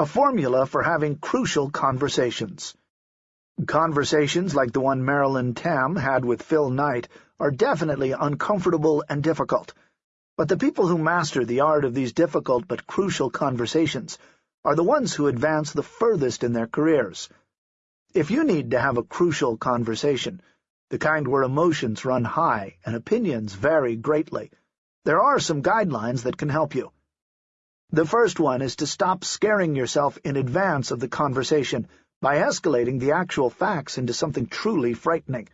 A formula for having crucial conversations. Conversations like the one Marilyn Tam had with Phil Knight are definitely uncomfortable and difficult, but the people who master the art of these difficult but crucial conversations are the ones who advance the furthest in their careers. If you need to have a crucial conversation, the kind where emotions run high and opinions vary greatly, there are some guidelines that can help you. The first one is to stop scaring yourself in advance of the conversation by escalating the actual facts into something truly frightening.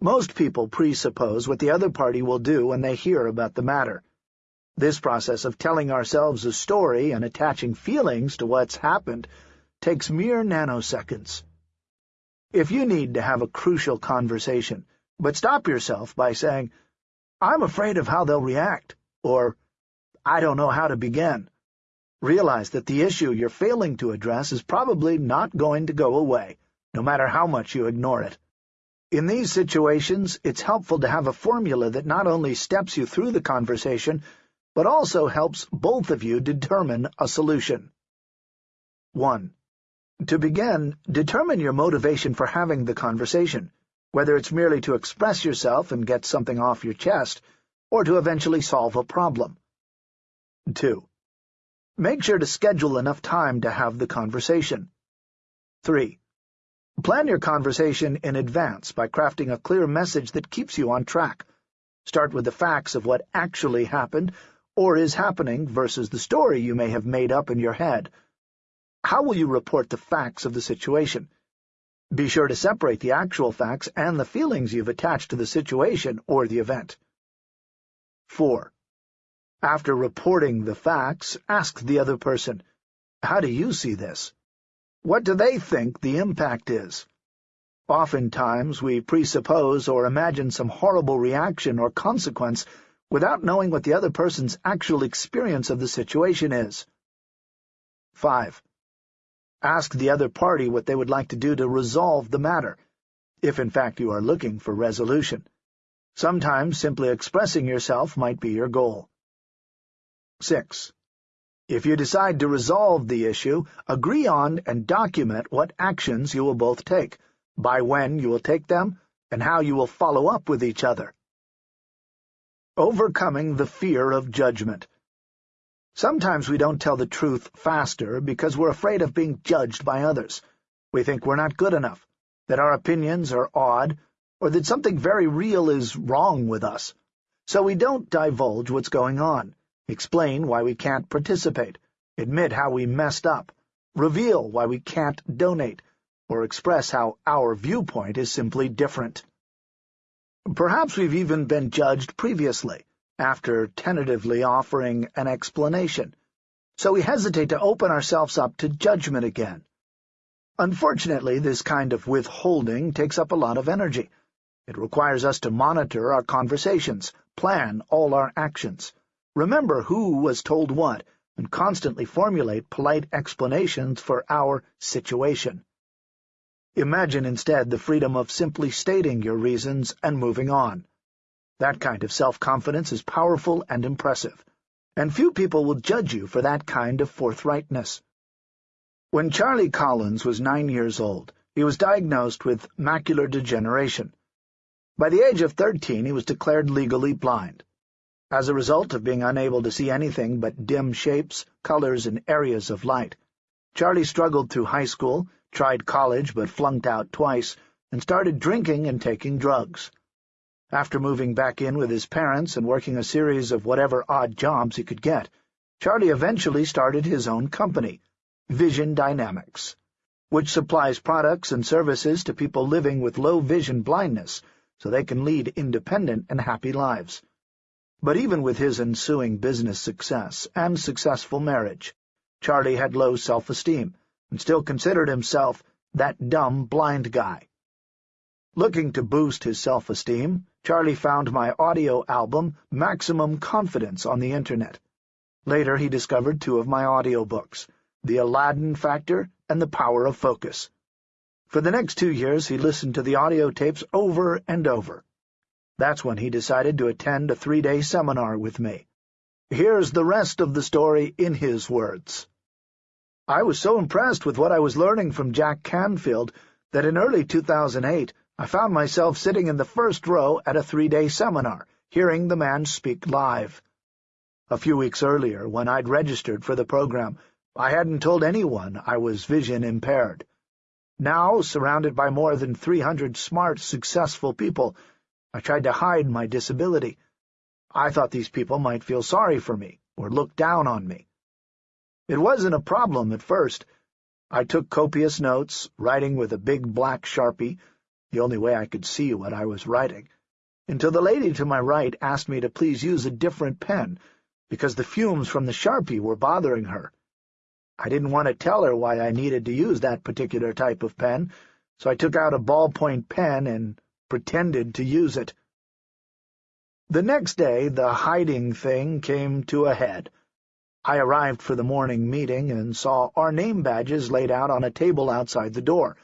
Most people presuppose what the other party will do when they hear about the matter. This process of telling ourselves a story and attaching feelings to what's happened takes mere nanoseconds. If you need to have a crucial conversation, but stop yourself by saying, I'm afraid of how they'll react, or I don't know how to begin. Realize that the issue you're failing to address is probably not going to go away, no matter how much you ignore it. In these situations, it's helpful to have a formula that not only steps you through the conversation, but also helps both of you determine a solution. 1. To begin, determine your motivation for having the conversation, whether it's merely to express yourself and get something off your chest, or to eventually solve a problem. 2. Make sure to schedule enough time to have the conversation. 3. Plan your conversation in advance by crafting a clear message that keeps you on track. Start with the facts of what actually happened or is happening versus the story you may have made up in your head. How will you report the facts of the situation? Be sure to separate the actual facts and the feelings you've attached to the situation or the event. 4. After reporting the facts, ask the other person, How do you see this? What do they think the impact is? Oftentimes we presuppose or imagine some horrible reaction or consequence without knowing what the other person's actual experience of the situation is. 5. Ask the other party what they would like to do to resolve the matter, if in fact you are looking for resolution. Sometimes simply expressing yourself might be your goal. 6. If you decide to resolve the issue, agree on and document what actions you will both take, by when you will take them, and how you will follow up with each other. Overcoming the fear of judgment. Sometimes we don't tell the truth faster because we're afraid of being judged by others. We think we're not good enough, that our opinions are odd, or that something very real is wrong with us. So we don't divulge what's going on explain why we can't participate, admit how we messed up, reveal why we can't donate, or express how our viewpoint is simply different. Perhaps we've even been judged previously, after tentatively offering an explanation, so we hesitate to open ourselves up to judgment again. Unfortunately, this kind of withholding takes up a lot of energy. It requires us to monitor our conversations, plan all our actions, remember who was told what, and constantly formulate polite explanations for our situation. Imagine instead the freedom of simply stating your reasons and moving on. That kind of self-confidence is powerful and impressive, and few people will judge you for that kind of forthrightness. When Charlie Collins was nine years old, he was diagnosed with macular degeneration. By the age of thirteen he was declared legally blind. As a result of being unable to see anything but dim shapes, colors, and areas of light, Charlie struggled through high school, tried college but flunked out twice, and started drinking and taking drugs. After moving back in with his parents and working a series of whatever odd jobs he could get, Charlie eventually started his own company, Vision Dynamics, which supplies products and services to people living with low vision blindness so they can lead independent and happy lives. But even with his ensuing business success and successful marriage, Charlie had low self-esteem and still considered himself that dumb blind guy. Looking to boost his self-esteem, Charlie found my audio album Maximum Confidence on the Internet. Later he discovered two of my audiobooks, The Aladdin Factor and The Power of Focus. For the next two years he listened to the audio tapes over and over. That's when he decided to attend a three-day seminar with me. Here's the rest of the story in his words. I was so impressed with what I was learning from Jack Canfield that in early 2008 I found myself sitting in the first row at a three-day seminar, hearing the man speak live. A few weeks earlier, when I'd registered for the program, I hadn't told anyone I was vision-impaired. Now, surrounded by more than 300 smart, successful people, I tried to hide my disability. I thought these people might feel sorry for me, or look down on me. It wasn't a problem at first. I took copious notes, writing with a big black Sharpie, the only way I could see what I was writing, until the lady to my right asked me to please use a different pen, because the fumes from the Sharpie were bothering her. I didn't want to tell her why I needed to use that particular type of pen, so I took out a ballpoint pen and pretended to use it. The next day the hiding thing came to a head. I arrived for the morning meeting and saw our name badges laid out on a table outside the door.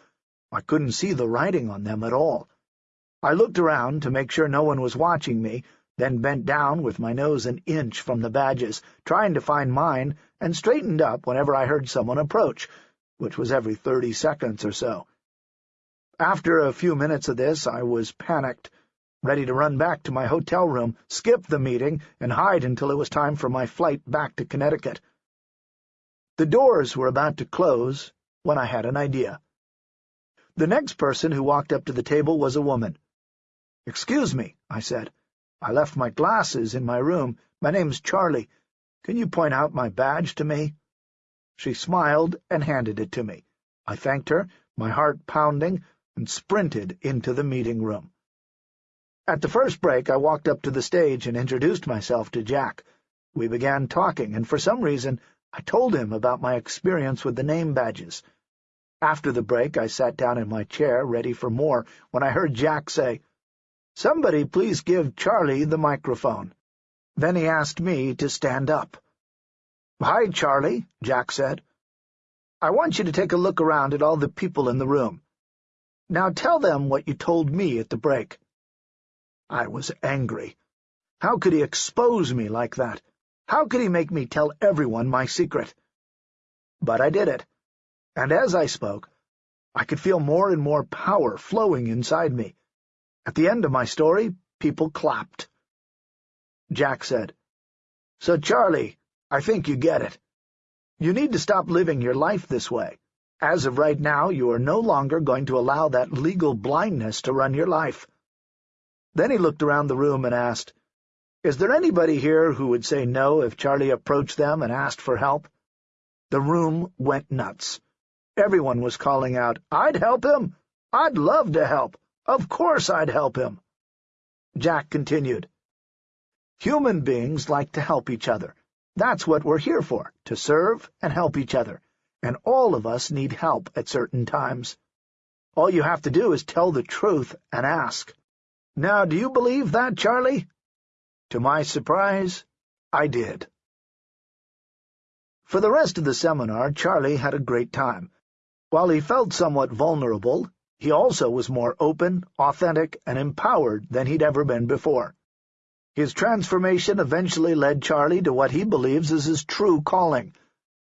I couldn't see the writing on them at all. I looked around to make sure no one was watching me, then bent down with my nose an inch from the badges, trying to find mine, and straightened up whenever I heard someone approach, which was every thirty seconds or so. After a few minutes of this, I was panicked ready to run back to my hotel room, skip the meeting, and hide until it was time for my flight back to Connecticut. The doors were about to close when I had an idea. The next person who walked up to the table was a woman. "'Excuse me,' I said. "'I left my glasses in my room. My name's Charlie. Can you point out my badge to me?' She smiled and handed it to me. I thanked her, my heart pounding, and sprinted into the meeting room. At the first break, I walked up to the stage and introduced myself to Jack. We began talking, and for some reason I told him about my experience with the name badges. After the break, I sat down in my chair, ready for more, when I heard Jack say, "'Somebody please give Charlie the microphone.' Then he asked me to stand up. "'Hi, Charlie,' Jack said. "'I want you to take a look around at all the people in the room. Now tell them what you told me at the break.' I was angry. How could he expose me like that? How could he make me tell everyone my secret? But I did it, and as I spoke, I could feel more and more power flowing inside me. At the end of my story, people clapped. Jack said, So, Charlie, I think you get it. You need to stop living your life this way. As of right now, you are no longer going to allow that legal blindness to run your life. Then he looked around the room and asked, "'Is there anybody here who would say no if Charlie approached them and asked for help?' The room went nuts. Everyone was calling out, "'I'd help him! I'd love to help! Of course I'd help him!' Jack continued, "'Human beings like to help each other. That's what we're here for, to serve and help each other, and all of us need help at certain times. All you have to do is tell the truth and ask.' Now, do you believe that, Charlie? To my surprise, I did. For the rest of the seminar, Charlie had a great time. While he felt somewhat vulnerable, he also was more open, authentic, and empowered than he'd ever been before. His transformation eventually led Charlie to what he believes is his true calling,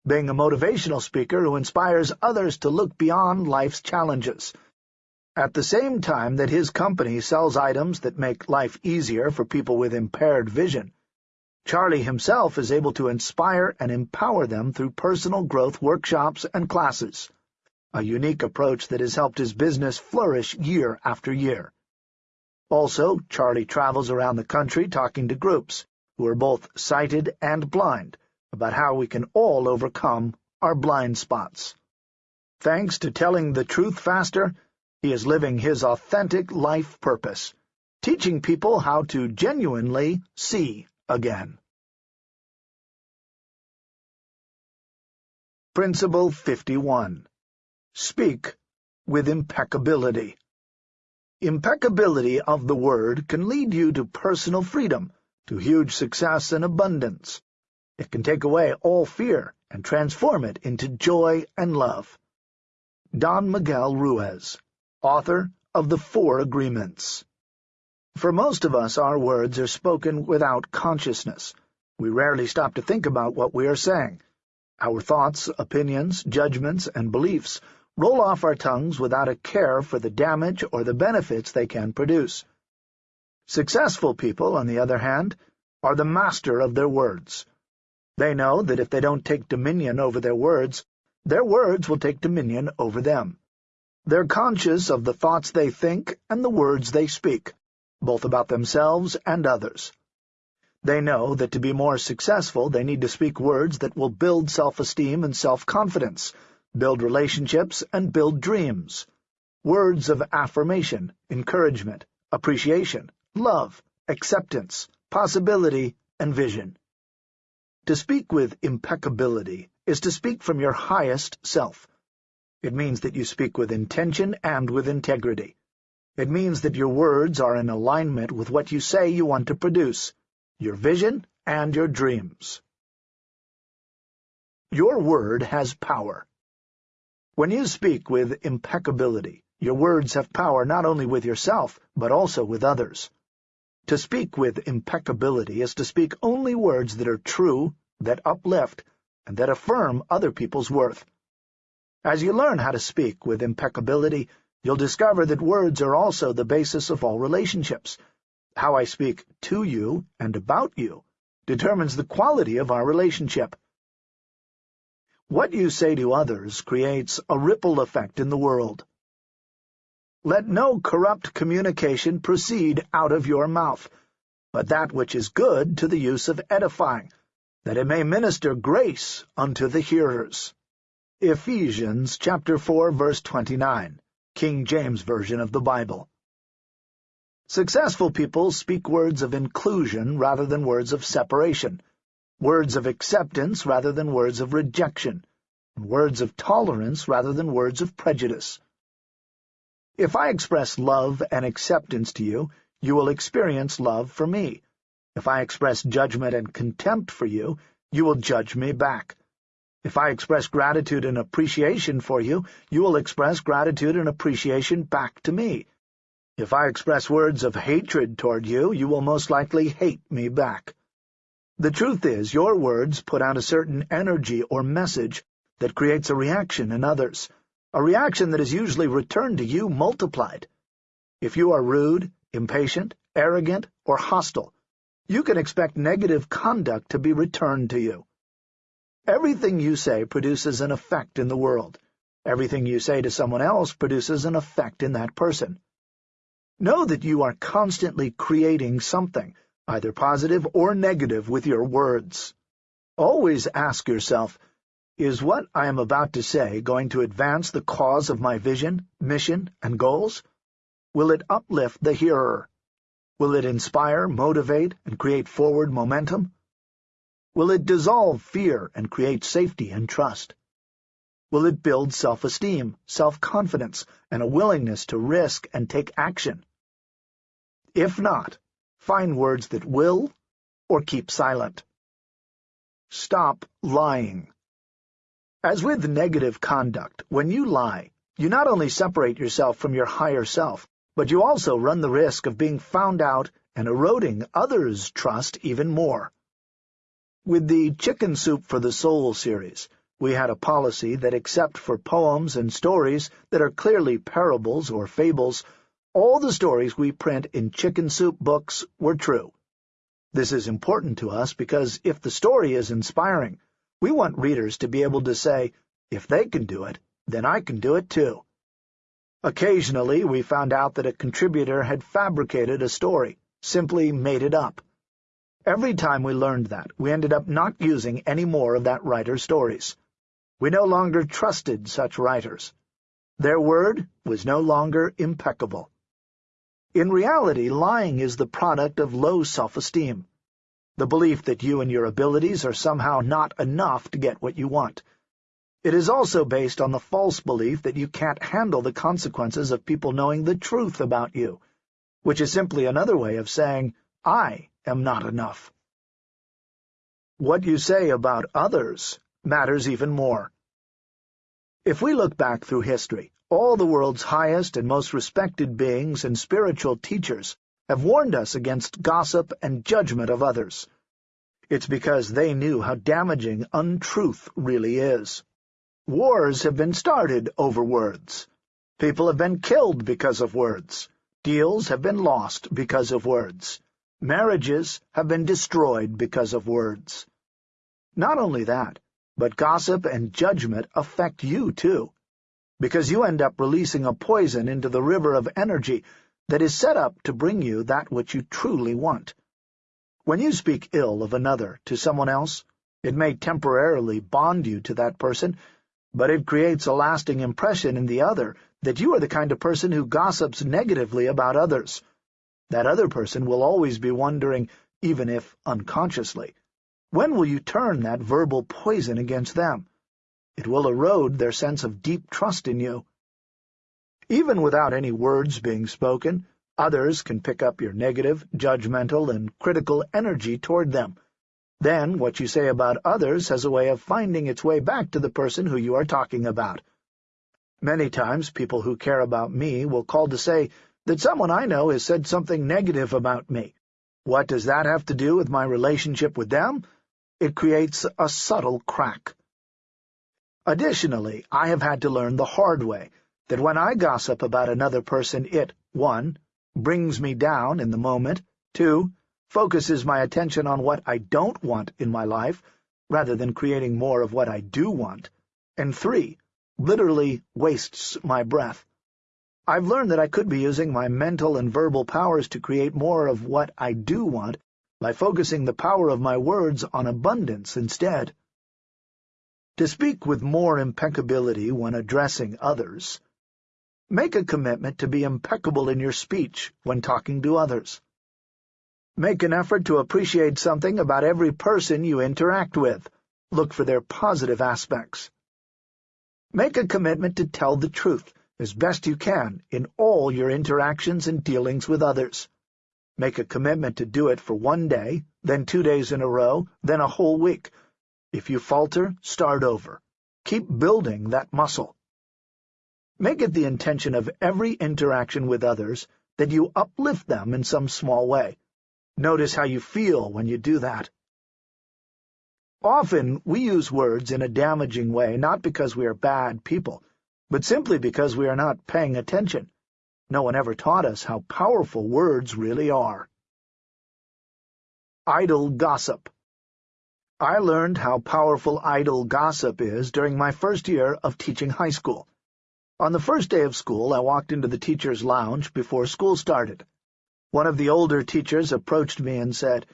being a motivational speaker who inspires others to look beyond life's challenges, at the same time that his company sells items that make life easier for people with impaired vision, Charlie himself is able to inspire and empower them through personal growth workshops and classes, a unique approach that has helped his business flourish year after year. Also, Charlie travels around the country talking to groups, who are both sighted and blind, about how we can all overcome our blind spots. Thanks to telling the truth faster, he is living his authentic life purpose, teaching people how to genuinely see again. Principle 51. Speak with impeccability. Impeccability of the word can lead you to personal freedom, to huge success and abundance. It can take away all fear and transform it into joy and love. Don Miguel Ruiz author of the Four Agreements. For most of us, our words are spoken without consciousness. We rarely stop to think about what we are saying. Our thoughts, opinions, judgments, and beliefs roll off our tongues without a care for the damage or the benefits they can produce. Successful people, on the other hand, are the master of their words. They know that if they don't take dominion over their words, their words will take dominion over them. They're conscious of the thoughts they think and the words they speak, both about themselves and others. They know that to be more successful they need to speak words that will build self-esteem and self-confidence, build relationships, and build dreams. Words of affirmation, encouragement, appreciation, love, acceptance, possibility, and vision. To speak with impeccability is to speak from your highest self. It means that you speak with intention and with integrity. It means that your words are in alignment with what you say you want to produce, your vision, and your dreams. Your word has power. When you speak with impeccability, your words have power not only with yourself, but also with others. To speak with impeccability is to speak only words that are true, that uplift, and that affirm other people's worth. As you learn how to speak with impeccability, you'll discover that words are also the basis of all relationships, how I speak to you and about you determines the quality of our relationship. What you say to others creates a ripple effect in the world. Let no corrupt communication proceed out of your mouth, but that which is good to the use of edifying, that it may minister grace unto the hearers. Ephesians chapter 4 verse 29, King James Version of the Bible. Successful people speak words of inclusion rather than words of separation, words of acceptance rather than words of rejection, and words of tolerance rather than words of prejudice. If I express love and acceptance to you, you will experience love for me. If I express judgment and contempt for you, you will judge me back. If I express gratitude and appreciation for you, you will express gratitude and appreciation back to me. If I express words of hatred toward you, you will most likely hate me back. The truth is, your words put out a certain energy or message that creates a reaction in others, a reaction that is usually returned to you multiplied. If you are rude, impatient, arrogant, or hostile, you can expect negative conduct to be returned to you. Everything you say produces an effect in the world. Everything you say to someone else produces an effect in that person. Know that you are constantly creating something, either positive or negative, with your words. Always ask yourself, is what I am about to say going to advance the cause of my vision, mission, and goals? Will it uplift the hearer? Will it inspire, motivate, and create forward momentum? Will it dissolve fear and create safety and trust? Will it build self-esteem, self-confidence, and a willingness to risk and take action? If not, find words that will or keep silent. Stop lying. As with negative conduct, when you lie, you not only separate yourself from your higher self, but you also run the risk of being found out and eroding others' trust even more. With the Chicken Soup for the Soul series, we had a policy that except for poems and stories that are clearly parables or fables, all the stories we print in Chicken Soup books were true. This is important to us because if the story is inspiring, we want readers to be able to say, if they can do it, then I can do it too. Occasionally, we found out that a contributor had fabricated a story, simply made it up. Every time we learned that, we ended up not using any more of that writer's stories. We no longer trusted such writers. Their word was no longer impeccable. In reality, lying is the product of low self-esteem, the belief that you and your abilities are somehow not enough to get what you want. It is also based on the false belief that you can't handle the consequences of people knowing the truth about you, which is simply another way of saying, I am not enough. What you say about others matters even more. If we look back through history, all the world's highest and most respected beings and spiritual teachers have warned us against gossip and judgment of others. It's because they knew how damaging untruth really is. Wars have been started over words. People have been killed because of words. Deals have been lost because of words. Marriages have been destroyed because of words. Not only that, but gossip and judgment affect you, too, because you end up releasing a poison into the river of energy that is set up to bring you that which you truly want. When you speak ill of another to someone else, it may temporarily bond you to that person, but it creates a lasting impression in the other that you are the kind of person who gossips negatively about others. That other person will always be wondering, even if unconsciously, when will you turn that verbal poison against them? It will erode their sense of deep trust in you. Even without any words being spoken, others can pick up your negative, judgmental, and critical energy toward them. Then what you say about others has a way of finding its way back to the person who you are talking about. Many times people who care about me will call to say that someone I know has said something negative about me. What does that have to do with my relationship with them? It creates a subtle crack. Additionally, I have had to learn the hard way that when I gossip about another person it, 1. brings me down in the moment, 2. focuses my attention on what I don't want in my life, rather than creating more of what I do want, and 3. literally wastes my breath. I've learned that I could be using my mental and verbal powers to create more of what I do want by focusing the power of my words on abundance instead. To speak with more impeccability when addressing others, make a commitment to be impeccable in your speech when talking to others. Make an effort to appreciate something about every person you interact with. Look for their positive aspects. Make a commitment to tell the truth as best you can in all your interactions and dealings with others. Make a commitment to do it for one day, then two days in a row, then a whole week. If you falter, start over. Keep building that muscle. Make it the intention of every interaction with others that you uplift them in some small way. Notice how you feel when you do that. Often we use words in a damaging way not because we are bad people, but simply because we are not paying attention. No one ever taught us how powerful words really are. Idle Gossip I learned how powerful idle gossip is during my first year of teaching high school. On the first day of school, I walked into the teacher's lounge before school started. One of the older teachers approached me and said,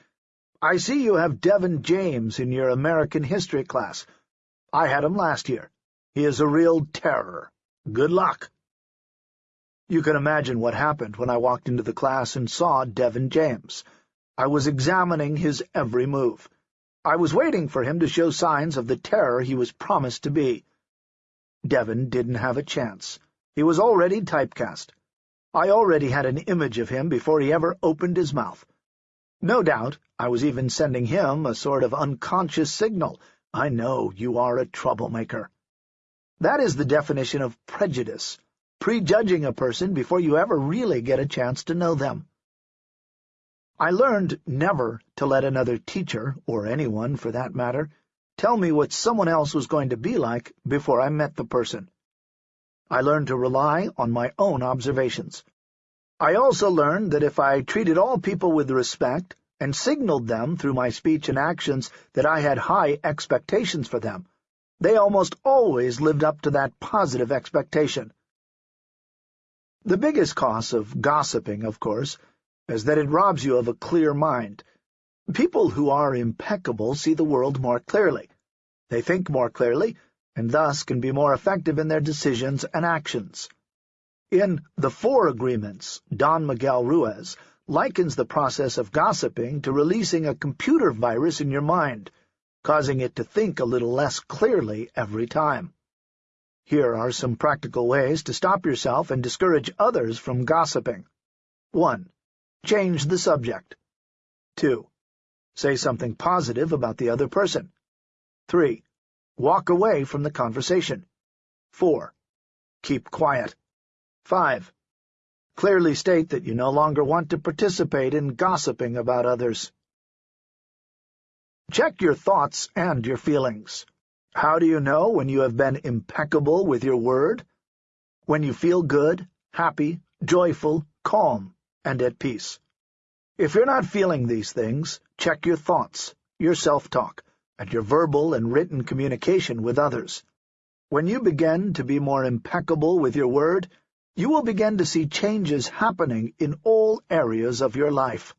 I see you have Devin James in your American history class. I had him last year. He is a real terror. Good luck. You can imagine what happened when I walked into the class and saw Devin James. I was examining his every move. I was waiting for him to show signs of the terror he was promised to be. Devin didn't have a chance. He was already typecast. I already had an image of him before he ever opened his mouth. No doubt I was even sending him a sort of unconscious signal. I know you are a troublemaker. That is the definition of prejudice prejudging a person before you ever really get a chance to know them. I learned never to let another teacher, or anyone for that matter, tell me what someone else was going to be like before I met the person. I learned to rely on my own observations. I also learned that if I treated all people with respect and signaled them through my speech and actions that I had high expectations for them, they almost always lived up to that positive expectation. The biggest cause of gossiping, of course, is that it robs you of a clear mind. People who are impeccable see the world more clearly. They think more clearly, and thus can be more effective in their decisions and actions. In The Four Agreements, Don Miguel Ruiz likens the process of gossiping to releasing a computer virus in your mind, causing it to think a little less clearly every time. Here are some practical ways to stop yourself and discourage others from gossiping. 1. Change the subject. 2. Say something positive about the other person. 3. Walk away from the conversation. 4. Keep quiet. 5. Clearly state that you no longer want to participate in gossiping about others. Check your thoughts and your feelings. How do you know when you have been impeccable with your word? When you feel good, happy, joyful, calm, and at peace. If you're not feeling these things, check your thoughts, your self-talk, and your verbal and written communication with others. When you begin to be more impeccable with your word, you will begin to see changes happening in all areas of your life.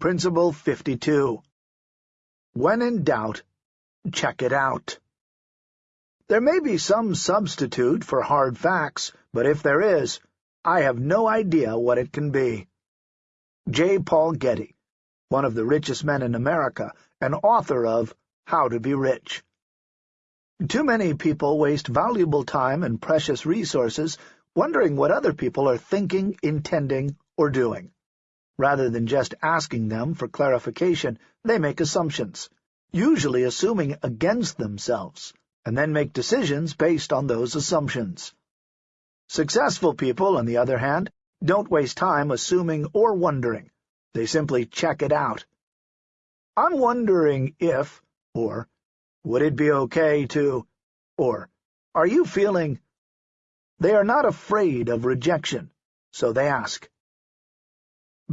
Principle 52 When in doubt, check it out. There may be some substitute for hard facts, but if there is, I have no idea what it can be. J. Paul Getty, one of the richest men in America, and author of How to Be Rich. Too many people waste valuable time and precious resources wondering what other people are thinking, intending, or doing. Rather than just asking them for clarification, they make assumptions, usually assuming against themselves, and then make decisions based on those assumptions. Successful people, on the other hand, don't waste time assuming or wondering. They simply check it out. I'm wondering if, or would it be okay to... Or, are you feeling... They are not afraid of rejection, so they ask.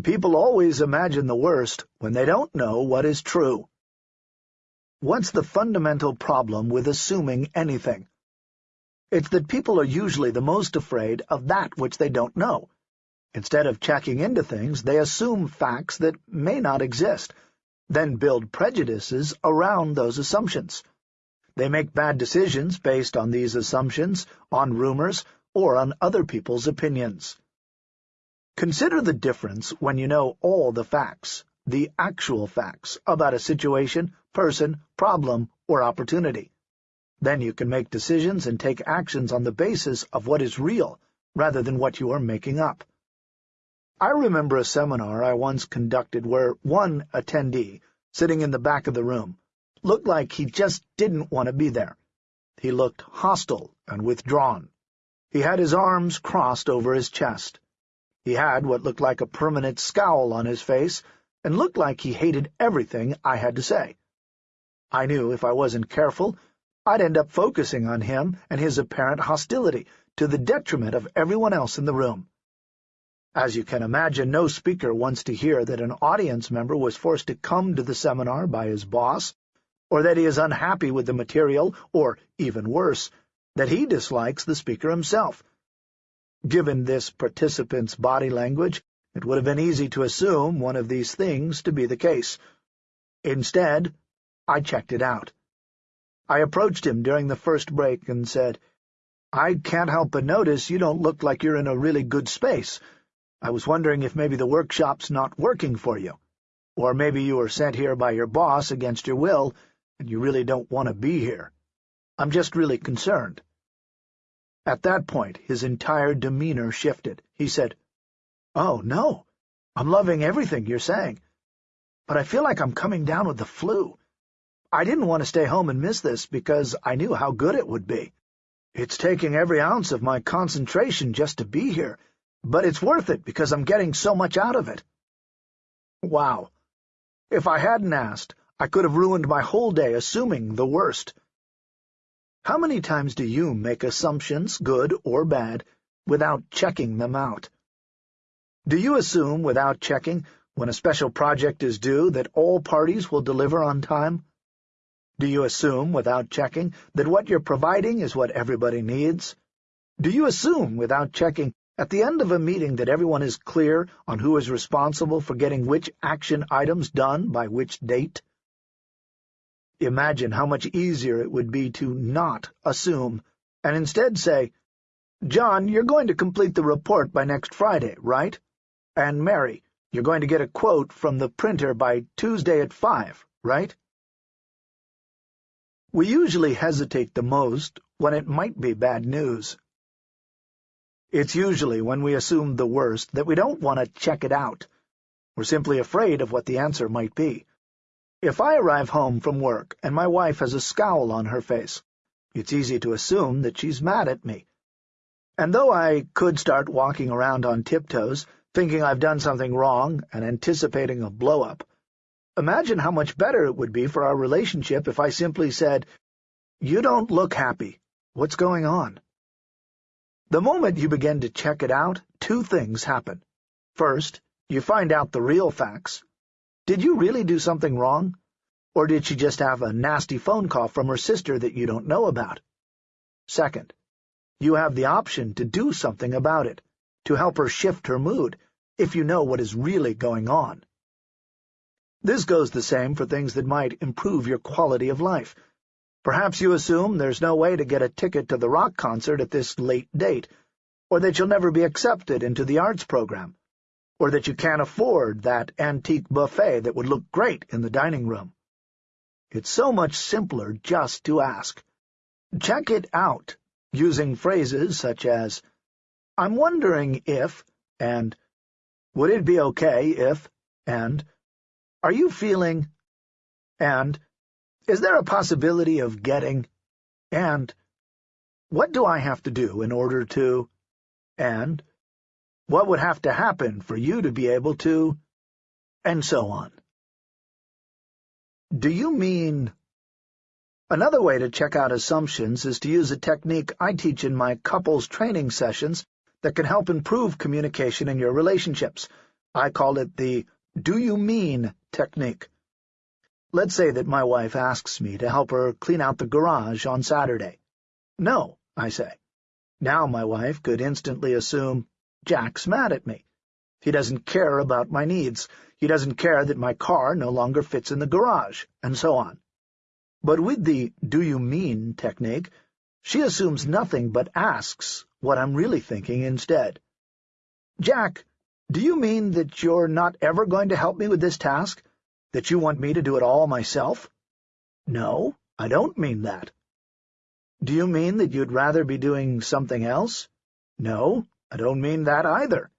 People always imagine the worst when they don't know what is true. What's the fundamental problem with assuming anything? It's that people are usually the most afraid of that which they don't know. Instead of checking into things, they assume facts that may not exist, then build prejudices around those assumptions. They make bad decisions based on these assumptions, on rumors, or on other people's opinions. Consider the difference when you know all the facts, the actual facts, about a situation, person, problem, or opportunity. Then you can make decisions and take actions on the basis of what is real, rather than what you are making up. I remember a seminar I once conducted where one attendee, sitting in the back of the room, looked like he just didn't want to be there. He looked hostile and withdrawn. He had his arms crossed over his chest. He had what looked like a permanent scowl on his face, and looked like he hated everything I had to say. I knew if I wasn't careful, I'd end up focusing on him and his apparent hostility, to the detriment of everyone else in the room. As you can imagine, no speaker wants to hear that an audience member was forced to come to the seminar by his boss, or that he is unhappy with the material, or, even worse, that he dislikes the speaker himself. Given this participant's body language, it would have been easy to assume one of these things to be the case. Instead, I checked it out. I approached him during the first break and said, I can't help but notice you don't look like you're in a really good space. I was wondering if maybe the workshop's not working for you. Or maybe you were sent here by your boss against your will, and you really don't want to be here. I'm just really concerned. At that point, his entire demeanor shifted. He said, Oh, no, I'm loving everything you're saying. But I feel like I'm coming down with the flu. I didn't want to stay home and miss this because I knew how good it would be. It's taking every ounce of my concentration just to be here, but it's worth it because I'm getting so much out of it. Wow. If I hadn't asked, I could have ruined my whole day assuming the worst. How many times do you make assumptions, good or bad, without checking them out? Do you assume, without checking, when a special project is due, that all parties will deliver on time? Do you assume, without checking, that what you're providing is what everybody needs? Do you assume, without checking, at the end of a meeting that everyone is clear on who is responsible for getting which action items done by which date? Imagine how much easier it would be to not assume, and instead say, John, you're going to complete the report by next Friday, right? And Mary, you're going to get a quote from the printer by Tuesday at five, right? We usually hesitate the most when it might be bad news. It's usually when we assume the worst that we don't want to check it out. We're simply afraid of what the answer might be. If I arrive home from work and my wife has a scowl on her face, it's easy to assume that she's mad at me. And though I could start walking around on tiptoes, thinking I've done something wrong and anticipating a blow-up. Imagine how much better it would be for our relationship if I simply said, You don't look happy. What's going on? The moment you begin to check it out, two things happen. First, you find out the real facts. Did you really do something wrong? Or did she just have a nasty phone call from her sister that you don't know about? Second, you have the option to do something about it, to help her shift her mood, if you know what is really going on. This goes the same for things that might improve your quality of life. Perhaps you assume there's no way to get a ticket to the rock concert at this late date, or that you'll never be accepted into the arts program, or that you can't afford that antique buffet that would look great in the dining room. It's so much simpler just to ask. Check it out, using phrases such as, I'm wondering if, and would it be okay if, and are you feeling? And, is there a possibility of getting? And, what do I have to do in order to? And, what would have to happen for you to be able to? And so on. Do you mean... Another way to check out assumptions is to use a technique I teach in my couples training sessions that can help improve communication in your relationships. I call it the do you mean technique. Let's say that my wife asks me to help her clean out the garage on Saturday. No, I say. Now my wife could instantly assume, Jack's mad at me. He doesn't care about my needs. He doesn't care that my car no longer fits in the garage, and so on. But with the do you mean technique, she assumes nothing but asks what I'm really thinking instead. Jack, do you mean that you're not ever going to help me with this task? That you want me to do it all myself? No, I don't mean that. Do you mean that you'd rather be doing something else? No, I don't mean that either.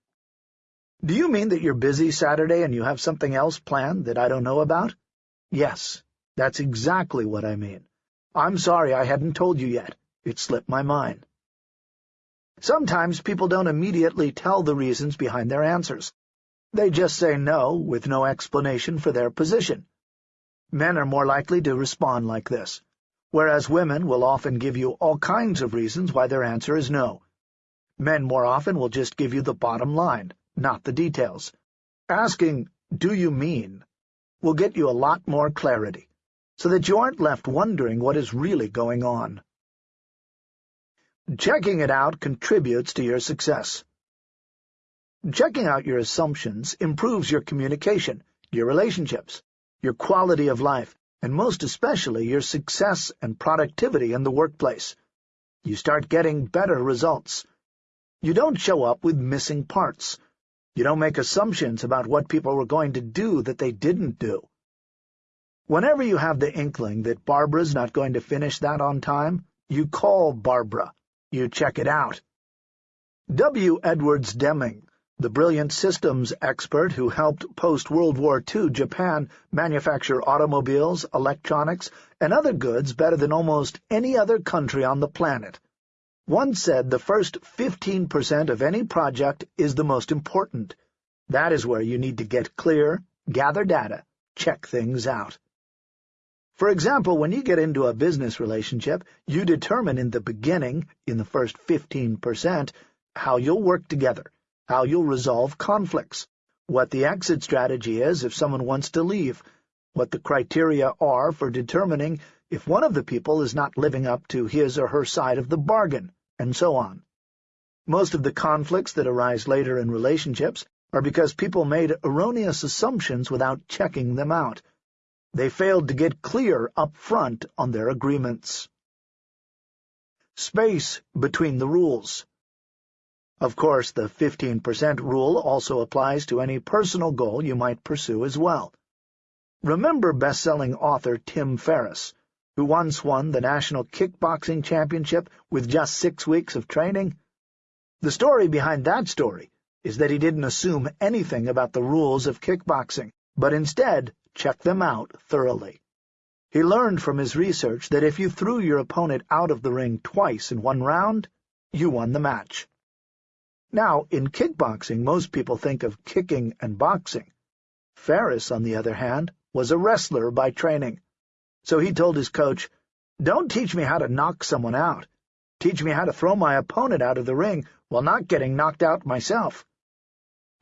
Do you mean that you're busy Saturday and you have something else planned that I don't know about? Yes, that's exactly what I mean. I'm sorry I hadn't told you yet. It slipped my mind. Sometimes people don't immediately tell the reasons behind their answers. They just say no with no explanation for their position. Men are more likely to respond like this, whereas women will often give you all kinds of reasons why their answer is no. Men more often will just give you the bottom line, not the details. Asking, do you mean, will get you a lot more clarity, so that you aren't left wondering what is really going on. Checking it out contributes to your success. Checking out your assumptions improves your communication, your relationships, your quality of life, and most especially your success and productivity in the workplace. You start getting better results. You don't show up with missing parts. You don't make assumptions about what people were going to do that they didn't do. Whenever you have the inkling that Barbara's not going to finish that on time, you call Barbara you check it out. W. Edwards Deming, the brilliant systems expert who helped post-World War II Japan manufacture automobiles, electronics, and other goods better than almost any other country on the planet, once said the first 15% of any project is the most important. That is where you need to get clear, gather data, check things out. For example, when you get into a business relationship, you determine in the beginning, in the first 15%, how you'll work together, how you'll resolve conflicts, what the exit strategy is if someone wants to leave, what the criteria are for determining if one of the people is not living up to his or her side of the bargain, and so on. Most of the conflicts that arise later in relationships are because people made erroneous assumptions without checking them out, they failed to get clear up front on their agreements. Space between the rules. Of course, the 15% rule also applies to any personal goal you might pursue as well. Remember best-selling author Tim Ferriss, who once won the National Kickboxing Championship with just six weeks of training? The story behind that story is that he didn't assume anything about the rules of kickboxing, but instead check them out thoroughly. He learned from his research that if you threw your opponent out of the ring twice in one round, you won the match. Now, in kickboxing, most people think of kicking and boxing. Ferriss, on the other hand, was a wrestler by training. So he told his coach, Don't teach me how to knock someone out. Teach me how to throw my opponent out of the ring while not getting knocked out myself.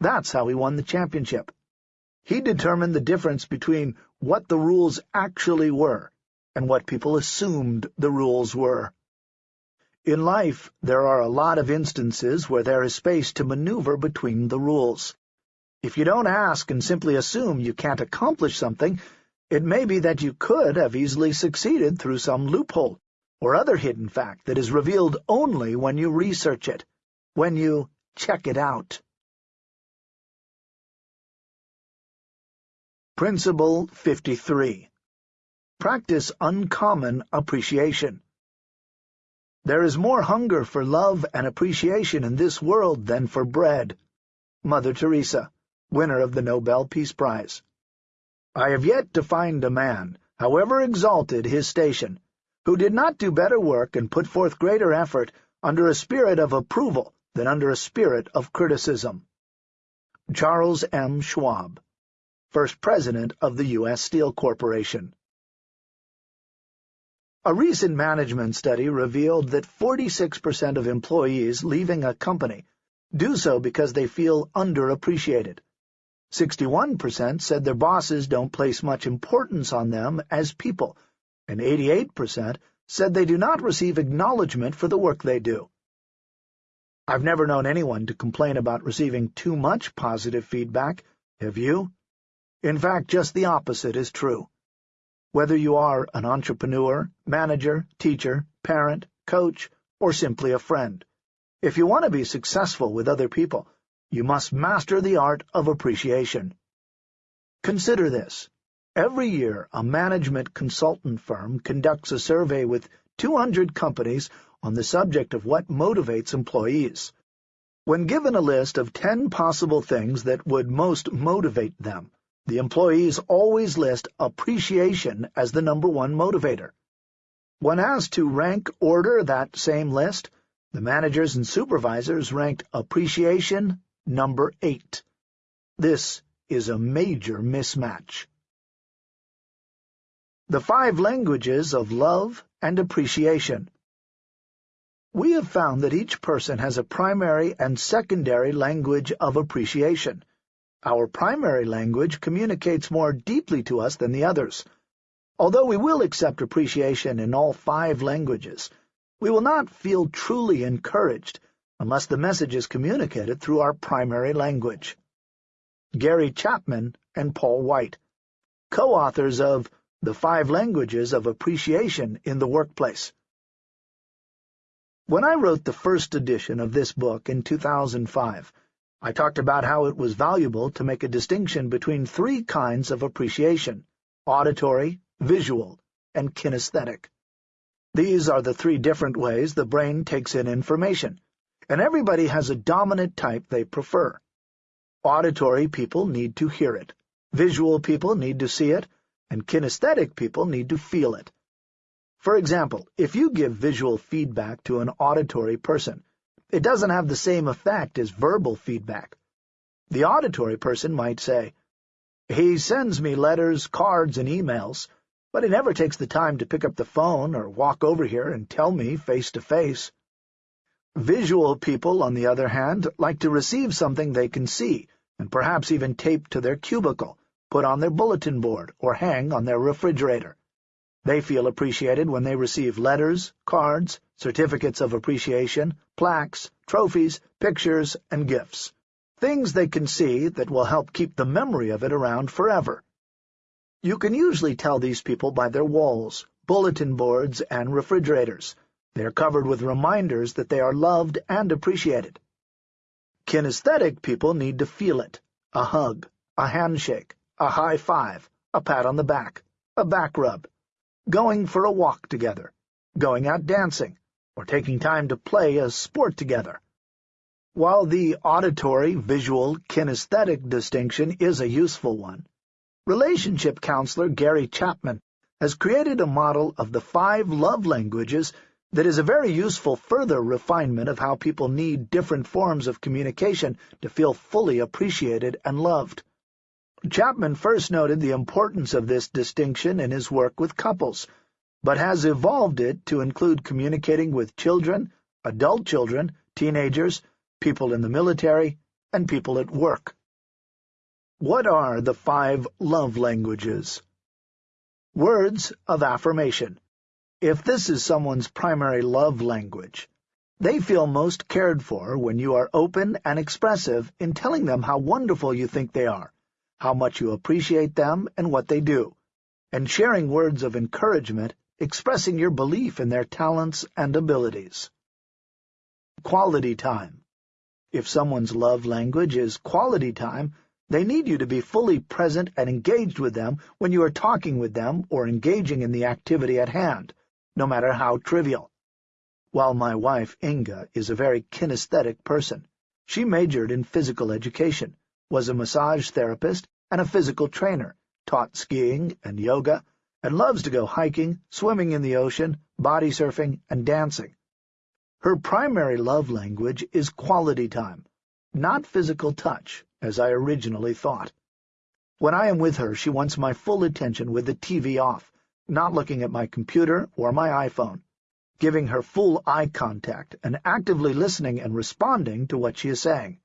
That's how he won the championship. He determined the difference between what the rules actually were and what people assumed the rules were. In life, there are a lot of instances where there is space to maneuver between the rules. If you don't ask and simply assume you can't accomplish something, it may be that you could have easily succeeded through some loophole or other hidden fact that is revealed only when you research it, when you check it out. Principle 53 Practice uncommon appreciation. There is more hunger for love and appreciation in this world than for bread. Mother Teresa winner of the Nobel Peace Prize. I have yet to find a man, however exalted his station, who did not do better work and put forth greater effort under a spirit of approval than under a spirit of criticism. Charles M. Schwab, First President of the U.S. Steel Corporation A recent management study revealed that 46% of employees leaving a company do so because they feel underappreciated. 61% said their bosses don't place much importance on them as people, and 88% said they do not receive acknowledgement for the work they do. I've never known anyone to complain about receiving too much positive feedback, have you? In fact, just the opposite is true. Whether you are an entrepreneur, manager, teacher, parent, coach, or simply a friend, if you want to be successful with other people, you must master the art of appreciation. Consider this. Every year, a management consultant firm conducts a survey with 200 companies on the subject of what motivates employees. When given a list of 10 possible things that would most motivate them, the employees always list appreciation as the number one motivator. When asked to rank order that same list, the managers and supervisors ranked appreciation number 8. This is a major mismatch. The Five Languages of Love and Appreciation We have found that each person has a primary and secondary language of appreciation. Our primary language communicates more deeply to us than the others. Although we will accept appreciation in all five languages, we will not feel truly encouraged unless the message is communicated through our primary language. Gary Chapman and Paul White, co-authors of The Five Languages of Appreciation in the Workplace. When I wrote the first edition of this book in 2005, I talked about how it was valuable to make a distinction between three kinds of appreciation, auditory, visual, and kinesthetic. These are the three different ways the brain takes in information, and everybody has a dominant type they prefer. Auditory people need to hear it, visual people need to see it, and kinesthetic people need to feel it. For example, if you give visual feedback to an auditory person, it doesn't have the same effect as verbal feedback. The auditory person might say, He sends me letters, cards, and emails, but he never takes the time to pick up the phone or walk over here and tell me face to face. Visual people, on the other hand, like to receive something they can see, and perhaps even tape to their cubicle, put on their bulletin board, or hang on their refrigerator. They feel appreciated when they receive letters, cards, certificates of appreciation, plaques, trophies, pictures, and gifts. Things they can see that will help keep the memory of it around forever. You can usually tell these people by their walls, bulletin boards, and refrigerators, they are covered with reminders that they are loved and appreciated. Kinesthetic people need to feel it. A hug, a handshake, a high five, a pat on the back, a back rub, going for a walk together, going out dancing, or taking time to play a sport together. While the auditory, visual, kinesthetic distinction is a useful one, relationship counselor Gary Chapman has created a model of the five love languages that is a very useful further refinement of how people need different forms of communication to feel fully appreciated and loved. Chapman first noted the importance of this distinction in his work with couples, but has evolved it to include communicating with children, adult children, teenagers, people in the military, and people at work. What are the five love languages? Words of affirmation. If this is someone's primary love language, they feel most cared for when you are open and expressive in telling them how wonderful you think they are, how much you appreciate them and what they do, and sharing words of encouragement, expressing your belief in their talents and abilities. Quality time. If someone's love language is quality time, they need you to be fully present and engaged with them when you are talking with them or engaging in the activity at hand no matter how trivial. While my wife, Inga, is a very kinesthetic person, she majored in physical education, was a massage therapist and a physical trainer, taught skiing and yoga, and loves to go hiking, swimming in the ocean, body surfing, and dancing. Her primary love language is quality time, not physical touch, as I originally thought. When I am with her, she wants my full attention with the TV off, not looking at my computer or my iPhone, giving her full eye contact and actively listening and responding to what she is saying.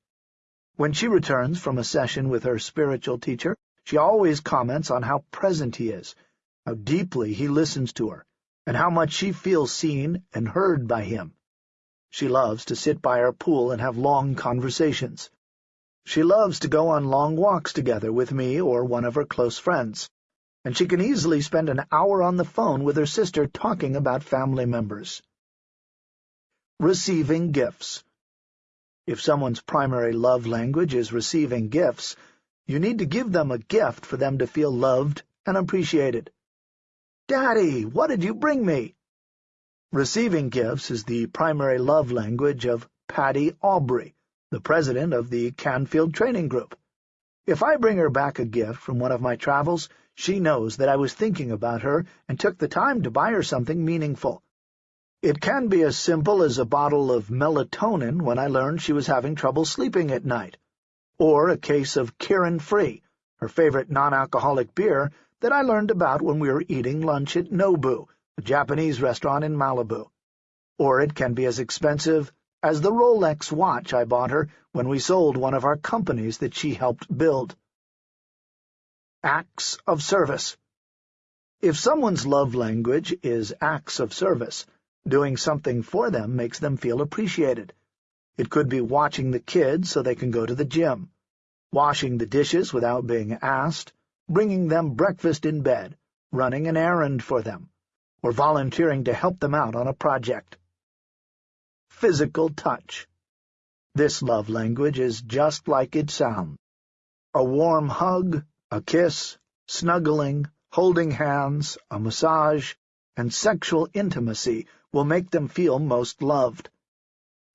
When she returns from a session with her spiritual teacher, she always comments on how present he is, how deeply he listens to her, and how much she feels seen and heard by him. She loves to sit by our pool and have long conversations. She loves to go on long walks together with me or one of her close friends and she can easily spend an hour on the phone with her sister talking about family members. Receiving gifts. If someone's primary love language is receiving gifts, you need to give them a gift for them to feel loved and appreciated. Daddy, what did you bring me? Receiving gifts is the primary love language of Patty Aubrey, the president of the Canfield Training Group. If I bring her back a gift from one of my travels, she knows that I was thinking about her and took the time to buy her something meaningful. It can be as simple as a bottle of melatonin when I learned she was having trouble sleeping at night, or a case of Kirin Free, her favorite non-alcoholic beer that I learned about when we were eating lunch at Nobu, a Japanese restaurant in Malibu. Or it can be as expensive as the Rolex watch I bought her when we sold one of our companies that she helped build acts of service. If someone's love language is acts of service, doing something for them makes them feel appreciated. It could be watching the kids so they can go to the gym, washing the dishes without being asked, bringing them breakfast in bed, running an errand for them, or volunteering to help them out on a project. Physical touch. This love language is just like it sounds. A warm hug, a kiss, snuggling, holding hands, a massage, and sexual intimacy will make them feel most loved.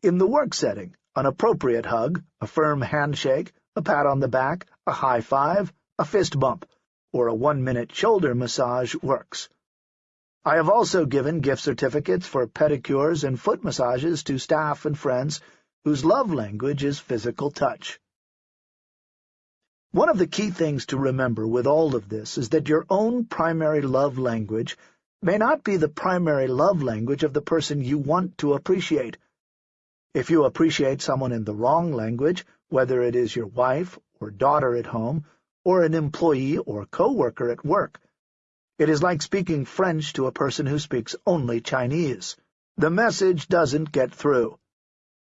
In the work setting, an appropriate hug, a firm handshake, a pat on the back, a high five, a fist bump, or a one-minute shoulder massage works. I have also given gift certificates for pedicures and foot massages to staff and friends whose love language is physical touch. One of the key things to remember with all of this is that your own primary love language may not be the primary love language of the person you want to appreciate. If you appreciate someone in the wrong language, whether it is your wife or daughter at home, or an employee or co-worker at work, it is like speaking French to a person who speaks only Chinese. The message doesn't get through.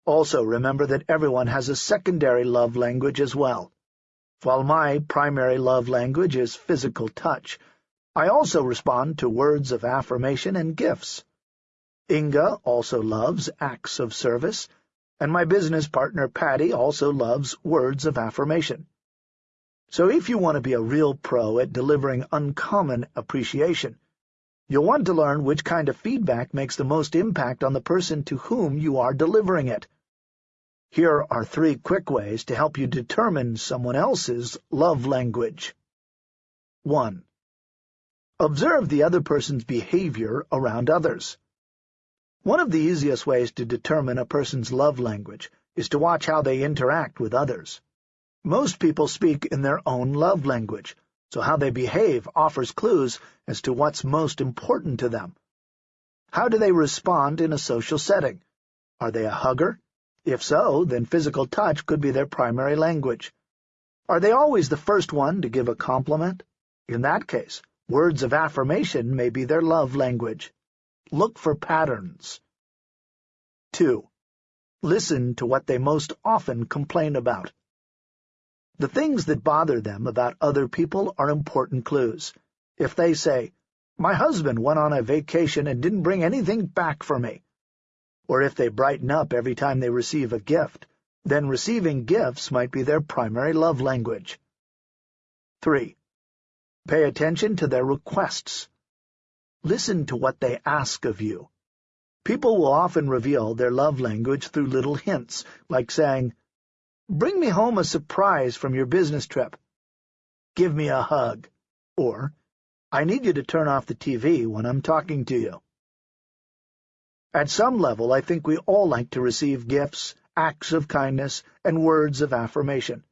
Also remember that everyone has a secondary love language as well. While my primary love language is physical touch, I also respond to words of affirmation and gifts. Inga also loves acts of service, and my business partner Patty also loves words of affirmation. So if you want to be a real pro at delivering uncommon appreciation, you'll want to learn which kind of feedback makes the most impact on the person to whom you are delivering it. Here are three quick ways to help you determine someone else's love language. 1. Observe the other person's behavior around others. One of the easiest ways to determine a person's love language is to watch how they interact with others. Most people speak in their own love language, so how they behave offers clues as to what's most important to them. How do they respond in a social setting? Are they a hugger? If so, then physical touch could be their primary language. Are they always the first one to give a compliment? In that case, words of affirmation may be their love language. Look for patterns. 2. Listen to what they most often complain about. The things that bother them about other people are important clues. If they say, My husband went on a vacation and didn't bring anything back for me, or if they brighten up every time they receive a gift, then receiving gifts might be their primary love language. 3. Pay attention to their requests. Listen to what they ask of you. People will often reveal their love language through little hints, like saying, Bring me home a surprise from your business trip. Give me a hug. Or, I need you to turn off the TV when I'm talking to you. At some level, I think we all like to receive gifts, acts of kindness, and words of affirmation.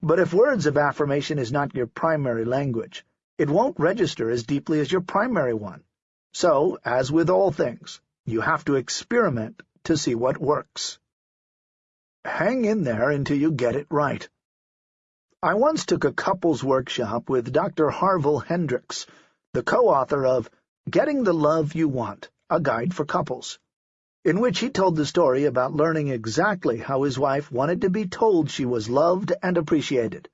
But if words of affirmation is not your primary language, it won't register as deeply as your primary one. So, as with all things, you have to experiment to see what works. Hang in there until you get it right. I once took a couples workshop with Dr. Harville Hendrix, the co-author of Getting the Love You Want, a guide for couples, in which he told the story about learning exactly how his wife wanted to be told she was loved and appreciated.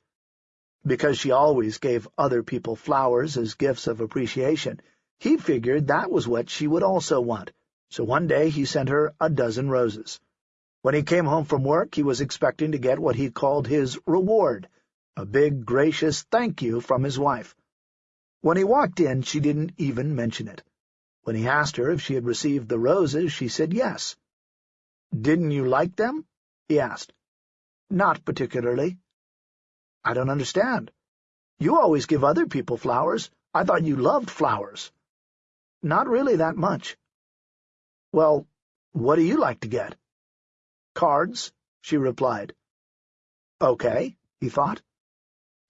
Because she always gave other people flowers as gifts of appreciation, he figured that was what she would also want, so one day he sent her a dozen roses. When he came home from work, he was expecting to get what he called his reward, a big, gracious thank you from his wife. When he walked in, she didn't even mention it. When he asked her if she had received the roses, she said yes. "'Didn't you like them?' he asked. "'Not particularly.' "'I don't understand. You always give other people flowers. I thought you loved flowers.' "'Not really that much.' "'Well, what do you like to get?' "'Cards,' she replied. "'Okay,' he thought.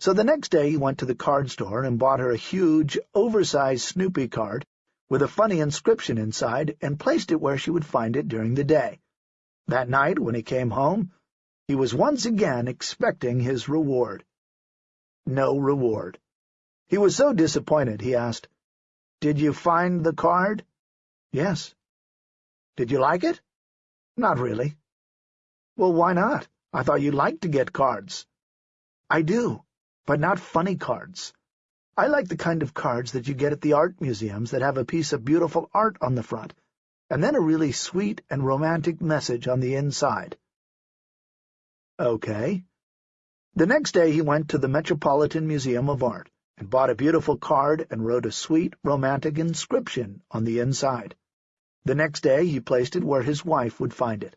So the next day he went to the card store and bought her a huge, oversized Snoopy card with a funny inscription inside, and placed it where she would find it during the day. That night, when he came home, he was once again expecting his reward. No reward. He was so disappointed, he asked, "'Did you find the card?' "'Yes.' "'Did you like it?' "'Not really.' "'Well, why not? I thought you liked to get cards.' "'I do, but not funny cards. I like the kind of cards that you get at the art museums that have a piece of beautiful art on the front, and then a really sweet and romantic message on the inside. Okay. The next day he went to the Metropolitan Museum of Art and bought a beautiful card and wrote a sweet, romantic inscription on the inside. The next day he placed it where his wife would find it.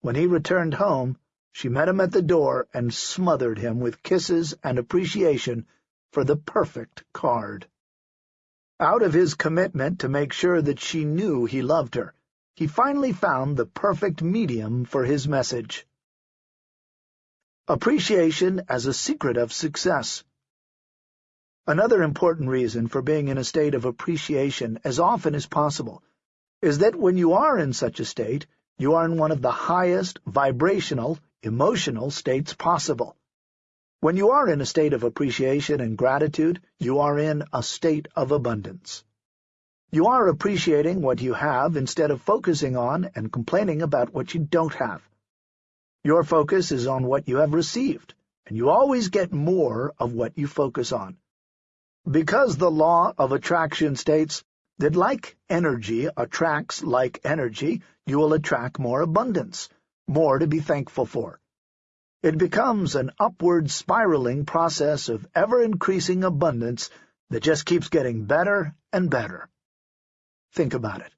When he returned home, she met him at the door and smothered him with kisses and appreciation for the perfect card. Out of his commitment to make sure that she knew he loved her, he finally found the perfect medium for his message. Appreciation as a secret of success. Another important reason for being in a state of appreciation as often as possible is that when you are in such a state, you are in one of the highest vibrational, emotional states possible. When you are in a state of appreciation and gratitude, you are in a state of abundance. You are appreciating what you have instead of focusing on and complaining about what you don't have. Your focus is on what you have received, and you always get more of what you focus on. Because the law of attraction states that like energy attracts like energy, you will attract more abundance, more to be thankful for. It becomes an upward spiraling process of ever-increasing abundance that just keeps getting better and better. Think about it.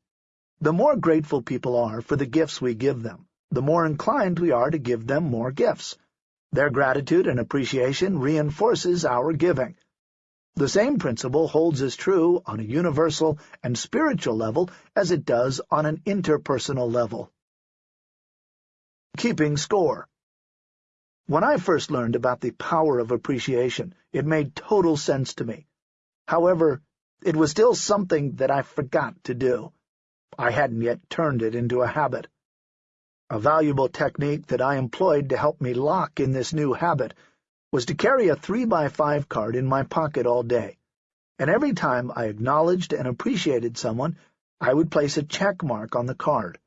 The more grateful people are for the gifts we give them, the more inclined we are to give them more gifts. Their gratitude and appreciation reinforces our giving. The same principle holds as true on a universal and spiritual level as it does on an interpersonal level. Keeping score When I first learned about the power of appreciation, it made total sense to me. However, it was still something that I forgot to do. I hadn't yet turned it into a habit. A valuable technique that I employed to help me lock in this new habit was to carry a three-by-five card in my pocket all day, and every time I acknowledged and appreciated someone, I would place a check mark on the card.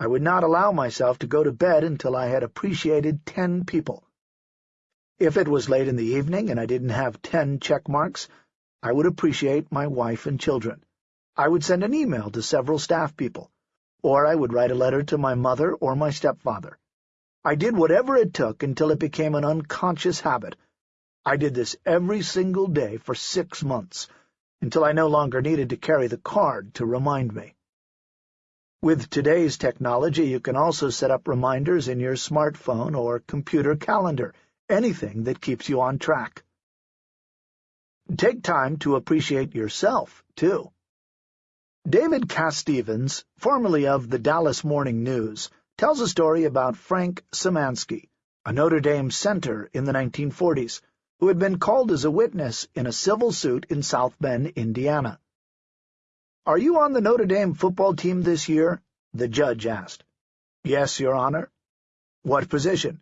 I would not allow myself to go to bed until I had appreciated ten people. If it was late in the evening and I didn't have ten check marks, I would appreciate my wife and children. I would send an email to several staff people, or I would write a letter to my mother or my stepfather. I did whatever it took until it became an unconscious habit. I did this every single day for six months, until I no longer needed to carry the card to remind me. With today's technology, you can also set up reminders in your smartphone or computer calendar, anything that keeps you on track. Take time to appreciate yourself, too. David Casstevens, formerly of the Dallas Morning News, tells a story about Frank Szymanski, a Notre Dame center in the 1940s, who had been called as a witness in a civil suit in South Bend, Indiana. "'Are you on the Notre Dame football team this year?' the judge asked. "'Yes, Your Honor.' "'What position?'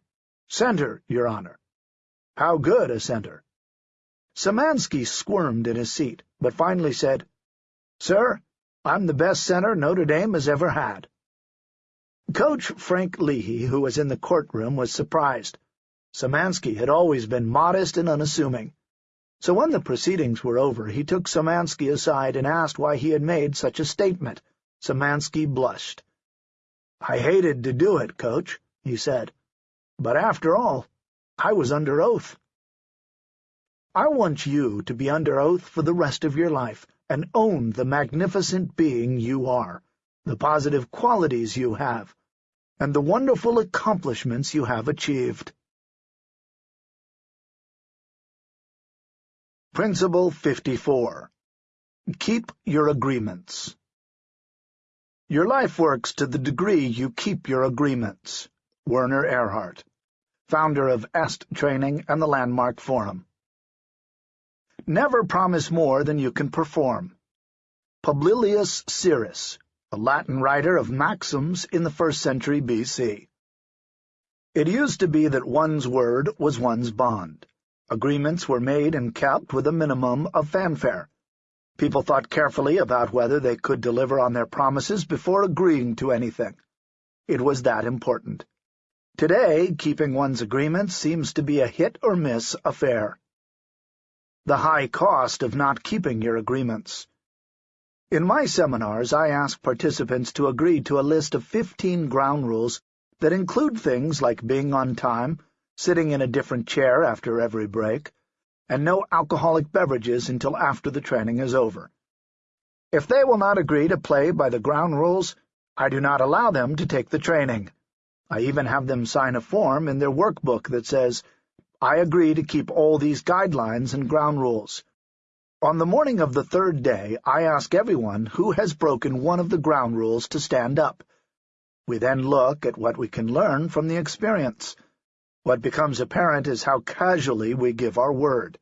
"'Center, Your Honor.' "'How good a center?' Szymanski squirmed in his seat, but finally said, "'Sir, I'm the best center Notre Dame has ever had.' Coach Frank Leahy, who was in the courtroom, was surprised. Szymanski had always been modest and unassuming. So when the proceedings were over, he took Szymanski aside and asked why he had made such a statement. Szymanski blushed. "'I hated to do it, Coach,' he said. "'But after all, I was under oath.' I want you to be under oath for the rest of your life and own the magnificent being you are, the positive qualities you have, and the wonderful accomplishments you have achieved. Principle 54 Keep your agreements Your life works to the degree you keep your agreements. Werner Erhard, founder of EST Training and the Landmark Forum. Never promise more than you can perform. Publilius Syrus, a Latin writer of maxims in the first century B.C. It used to be that one's word was one's bond. Agreements were made and kept with a minimum of fanfare. People thought carefully about whether they could deliver on their promises before agreeing to anything. It was that important. Today, keeping one's agreements seems to be a hit-or-miss affair. The high cost of not keeping your agreements. In my seminars, I ask participants to agree to a list of 15 ground rules that include things like being on time, sitting in a different chair after every break, and no alcoholic beverages until after the training is over. If they will not agree to play by the ground rules, I do not allow them to take the training. I even have them sign a form in their workbook that says, I agree to keep all these guidelines and ground rules. On the morning of the third day, I ask everyone who has broken one of the ground rules to stand up. We then look at what we can learn from the experience. What becomes apparent is how casually we give our word,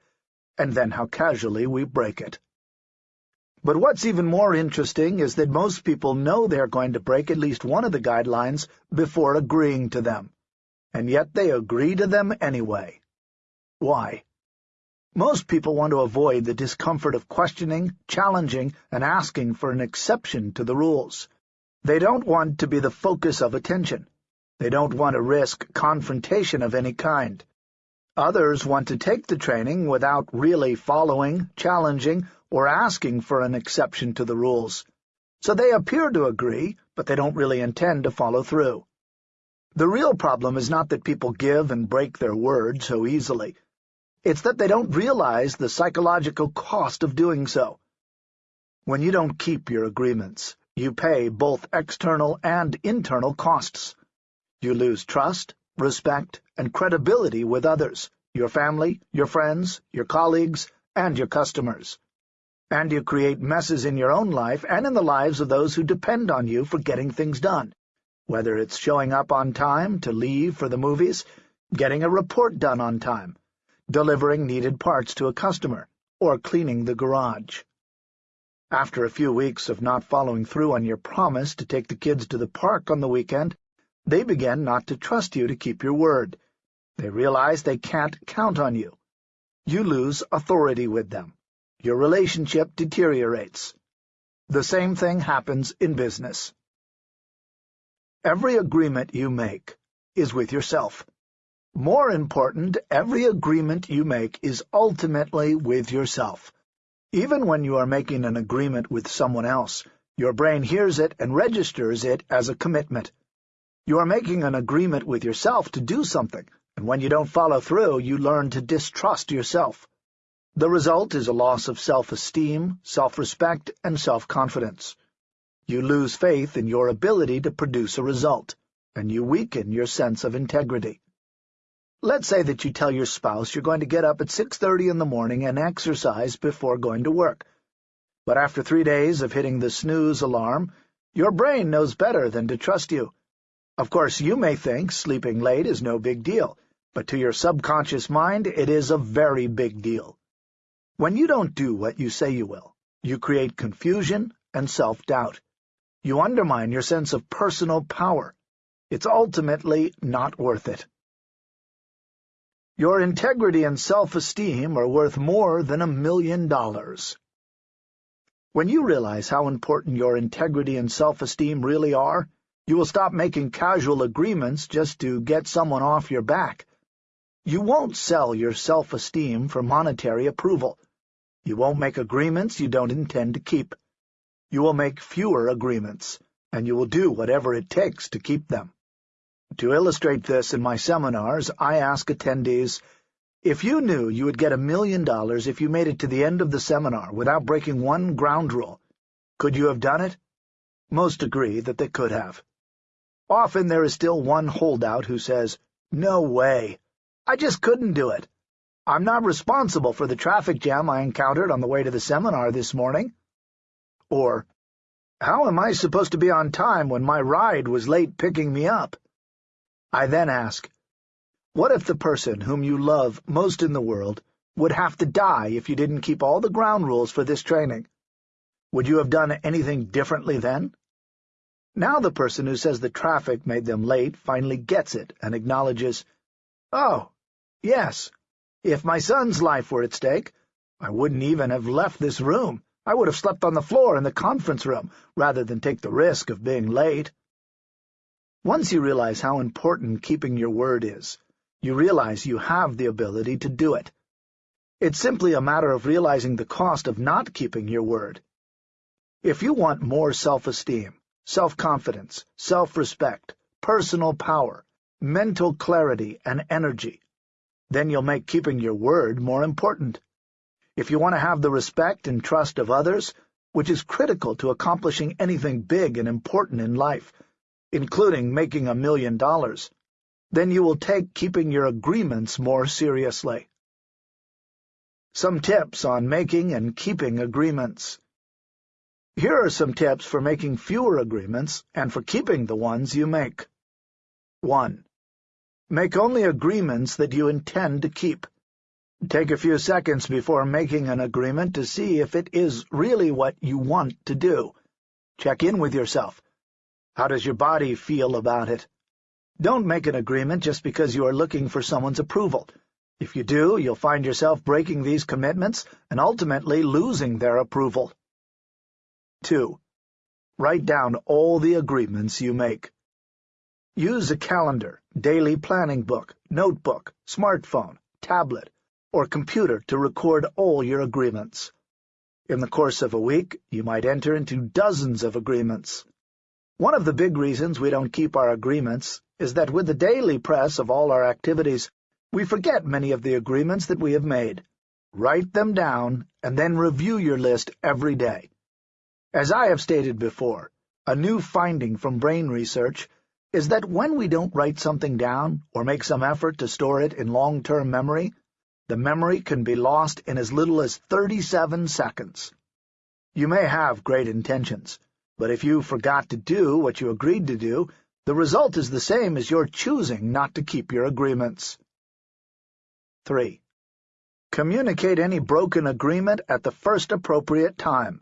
and then how casually we break it. But what's even more interesting is that most people know they're going to break at least one of the guidelines before agreeing to them, and yet they agree to them anyway. Why? Most people want to avoid the discomfort of questioning, challenging, and asking for an exception to the rules. They don't want to be the focus of attention. They don't want to risk confrontation of any kind. Others want to take the training without really following, challenging, or asking for an exception to the rules. So they appear to agree, but they don't really intend to follow through. The real problem is not that people give and break their word so easily. It's that they don't realize the psychological cost of doing so. When you don't keep your agreements, you pay both external and internal costs. You lose trust, respect, and credibility with others, your family, your friends, your colleagues, and your customers. And you create messes in your own life and in the lives of those who depend on you for getting things done, whether it's showing up on time to leave for the movies, getting a report done on time, delivering needed parts to a customer, or cleaning the garage. After a few weeks of not following through on your promise to take the kids to the park on the weekend, they begin not to trust you to keep your word. They realize they can't count on you. You lose authority with them. Your relationship deteriorates. The same thing happens in business. Every agreement you make is with yourself. More important, every agreement you make is ultimately with yourself. Even when you are making an agreement with someone else, your brain hears it and registers it as a commitment. You are making an agreement with yourself to do something, and when you don't follow through, you learn to distrust yourself. The result is a loss of self-esteem, self-respect, and self-confidence. You lose faith in your ability to produce a result, and you weaken your sense of integrity. Let's say that you tell your spouse you're going to get up at 6.30 in the morning and exercise before going to work. But after three days of hitting the snooze alarm, your brain knows better than to trust you. Of course, you may think sleeping late is no big deal, but to your subconscious mind it is a very big deal. When you don't do what you say you will, you create confusion and self-doubt. You undermine your sense of personal power. It's ultimately not worth it. Your integrity and self-esteem are worth more than a million dollars. When you realize how important your integrity and self-esteem really are, you will stop making casual agreements just to get someone off your back. You won't sell your self-esteem for monetary approval. You won't make agreements you don't intend to keep. You will make fewer agreements, and you will do whatever it takes to keep them. To illustrate this in my seminars, I ask attendees, if you knew you would get a million dollars if you made it to the end of the seminar without breaking one ground rule, could you have done it? Most agree that they could have. Often there is still one holdout who says, No way. I just couldn't do it. I'm not responsible for the traffic jam I encountered on the way to the seminar this morning. Or, How am I supposed to be on time when my ride was late picking me up? I then ask, what if the person whom you love most in the world would have to die if you didn't keep all the ground rules for this training? Would you have done anything differently then? Now the person who says the traffic made them late finally gets it and acknowledges, Oh, yes, if my son's life were at stake, I wouldn't even have left this room. I would have slept on the floor in the conference room rather than take the risk of being late. Once you realize how important keeping your word is, you realize you have the ability to do it. It's simply a matter of realizing the cost of not keeping your word. If you want more self-esteem, self-confidence, self-respect, personal power, mental clarity, and energy, then you'll make keeping your word more important. If you want to have the respect and trust of others, which is critical to accomplishing anything big and important in life, including making a million dollars, then you will take keeping your agreements more seriously. Some tips on making and keeping agreements. Here are some tips for making fewer agreements and for keeping the ones you make. 1. Make only agreements that you intend to keep. Take a few seconds before making an agreement to see if it is really what you want to do. Check in with yourself. How does your body feel about it? Don't make an agreement just because you are looking for someone's approval. If you do, you'll find yourself breaking these commitments and ultimately losing their approval. 2. Write down all the agreements you make. Use a calendar, daily planning book, notebook, smartphone, tablet, or computer to record all your agreements. In the course of a week, you might enter into dozens of agreements. One of the big reasons we don't keep our agreements is that with the daily press of all our activities, we forget many of the agreements that we have made. Write them down, and then review your list every day. As I have stated before, a new finding from brain research is that when we don't write something down or make some effort to store it in long-term memory, the memory can be lost in as little as 37 seconds. You may have great intentions, but if you forgot to do what you agreed to do, the result is the same as your choosing not to keep your agreements. 3. Communicate any broken agreement at the first appropriate time.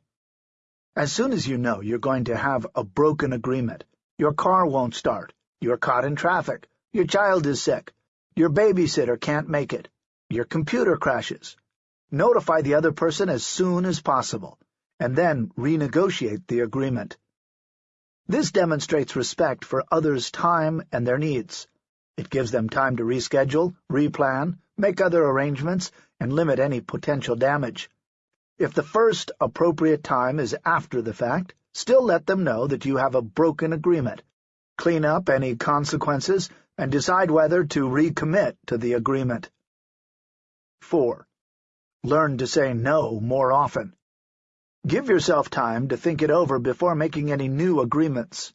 As soon as you know you're going to have a broken agreement, your car won't start, you're caught in traffic, your child is sick, your babysitter can't make it, your computer crashes, notify the other person as soon as possible, and then renegotiate the agreement. This demonstrates respect for others' time and their needs. It gives them time to reschedule, replan, make other arrangements, and limit any potential damage. If the first appropriate time is after the fact, still let them know that you have a broken agreement. Clean up any consequences and decide whether to recommit to the agreement. 4. Learn to say no more often. Give yourself time to think it over before making any new agreements.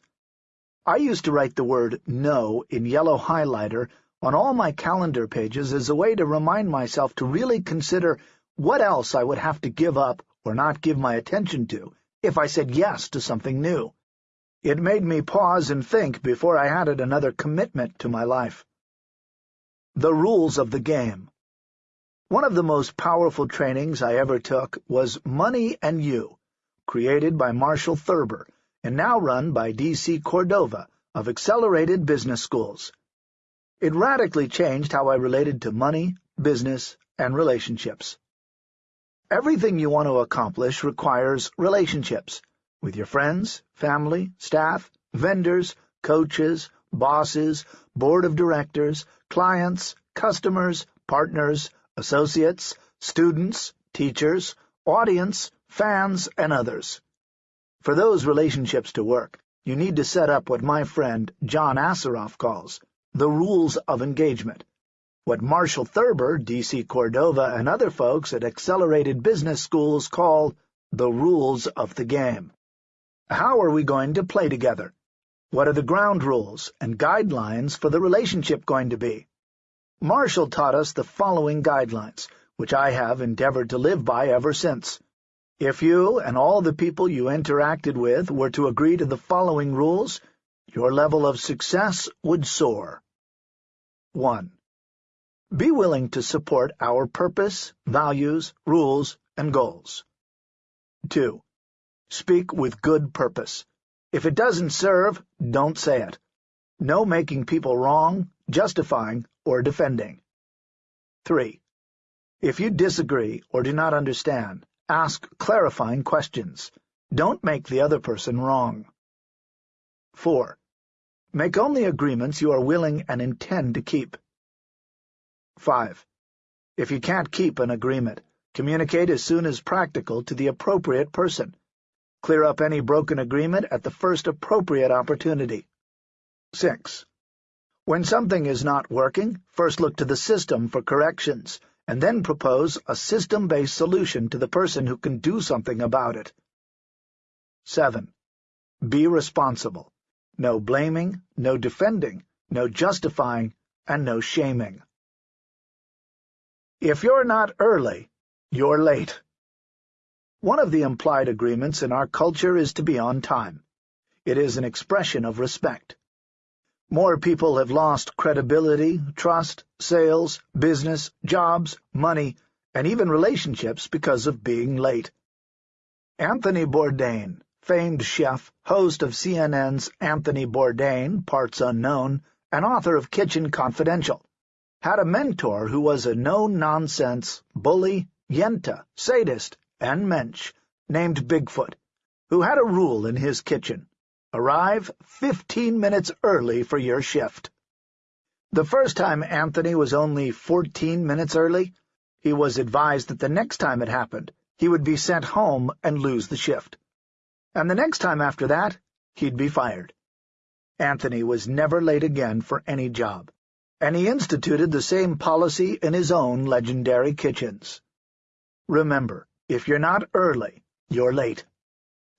I used to write the word no in yellow highlighter on all my calendar pages as a way to remind myself to really consider what else I would have to give up or not give my attention to if I said yes to something new. It made me pause and think before I added another commitment to my life. The Rules of the Game One of the most powerful trainings I ever took was Money and You, created by Marshall Thurber and now run by D.C. Cordova of Accelerated Business Schools. It radically changed how I related to money, business, and relationships. Everything you want to accomplish requires relationships with your friends, family, staff, vendors, coaches, bosses, board of directors, clients, customers, partners, associates, students, teachers, audience, fans, and others. For those relationships to work, you need to set up what my friend John Assaraf calls the rules of engagement what Marshall Thurber, D.C. Cordova, and other folks at accelerated business schools call the rules of the game. How are we going to play together? What are the ground rules and guidelines for the relationship going to be? Marshall taught us the following guidelines, which I have endeavored to live by ever since. If you and all the people you interacted with were to agree to the following rules, your level of success would soar. 1. Be willing to support our purpose, values, rules, and goals. 2. Speak with good purpose. If it doesn't serve, don't say it. No making people wrong, justifying, or defending. 3. If you disagree or do not understand, ask clarifying questions. Don't make the other person wrong. 4. Make only agreements you are willing and intend to keep. 5. If you can't keep an agreement, communicate as soon as practical to the appropriate person. Clear up any broken agreement at the first appropriate opportunity. 6. When something is not working, first look to the system for corrections, and then propose a system-based solution to the person who can do something about it. 7. Be responsible. No blaming, no defending, no justifying, and no shaming. If you're not early, you're late. One of the implied agreements in our culture is to be on time. It is an expression of respect. More people have lost credibility, trust, sales, business, jobs, money, and even relationships because of being late. Anthony Bourdain, famed chef, host of CNN's Anthony Bourdain, Parts Unknown, and author of Kitchen Confidential, had a mentor who was a no-nonsense, bully, yenta, sadist, and mensch named Bigfoot, who had a rule in his kitchen. Arrive fifteen minutes early for your shift. The first time Anthony was only fourteen minutes early, he was advised that the next time it happened, he would be sent home and lose the shift. And the next time after that, he'd be fired. Anthony was never late again for any job and he instituted the same policy in his own legendary kitchens. Remember, if you're not early, you're late.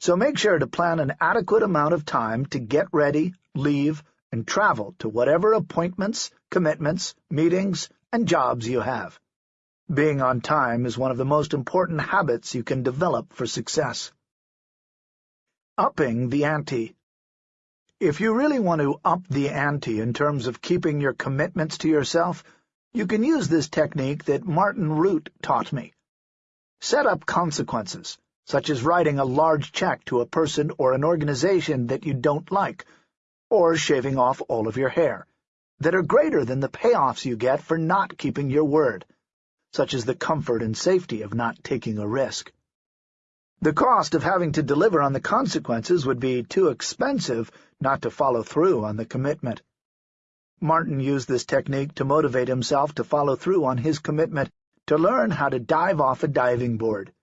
So make sure to plan an adequate amount of time to get ready, leave, and travel to whatever appointments, commitments, meetings, and jobs you have. Being on time is one of the most important habits you can develop for success. Upping the ante. If you really want to up the ante in terms of keeping your commitments to yourself, you can use this technique that Martin Rutte taught me. Set up consequences, such as writing a large check to a person or an organization that you don't like, or shaving off all of your hair, that are greater than the payoffs you get for not keeping your word such as the comfort and safety of not taking a risk. The cost of having to deliver on the consequences would be too expensive not to follow through on the commitment. Martin used this technique to motivate himself to follow through on his commitment to learn how to dive off a diving board.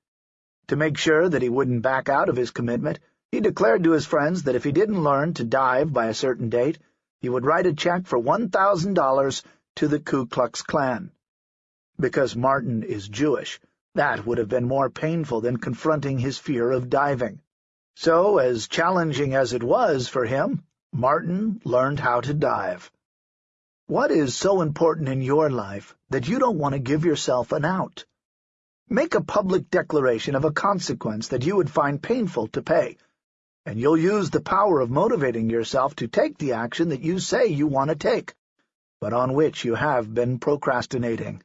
To make sure that he wouldn't back out of his commitment, he declared to his friends that if he didn't learn to dive by a certain date, he would write a check for $1,000 to the Ku Klux Klan because Martin is Jewish. That would have been more painful than confronting his fear of diving. So, as challenging as it was for him, Martin learned how to dive. What is so important in your life that you don't want to give yourself an out? Make a public declaration of a consequence that you would find painful to pay, and you'll use the power of motivating yourself to take the action that you say you want to take, but on which you have been procrastinating.